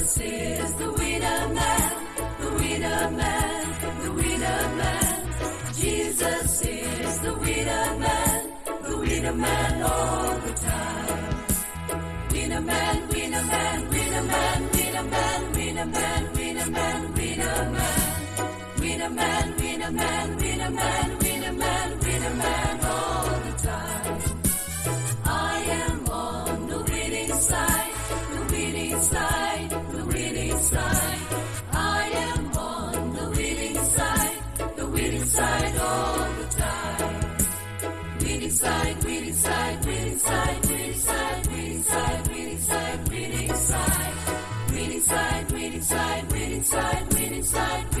Jesus is the winner man, the winner man, the winner man. Jesus is the winner man, the winner man all the time. Winner man, winner man, winner man, winner man, winner man, winner man, winner man. Winner man, winner man, winner man, winner man, winner man all the time. I am on the winning side,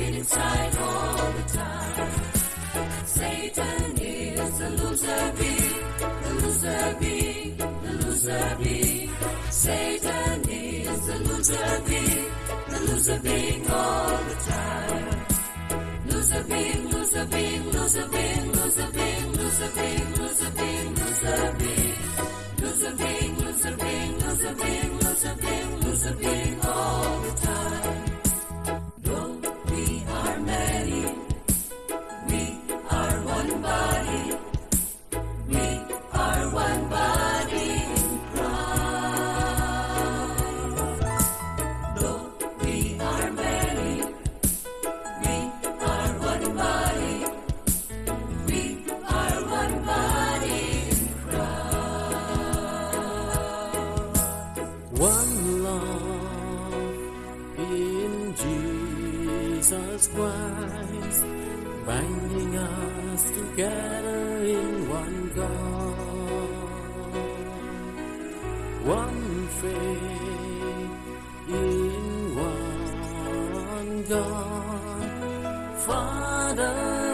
side, winning side all the time. Satan is the loser bee, the loser bee, the loser bee. Satan is the loser bee, the loser bee all the time. Loser bee, loser bee, loser bee, loser bee, loser bee, loser bee, loser bee. Loser bee, loser bee, loser bee, loser bee, loser bee all Jesus Christ, binding us together in one God. One faith in one God, Father,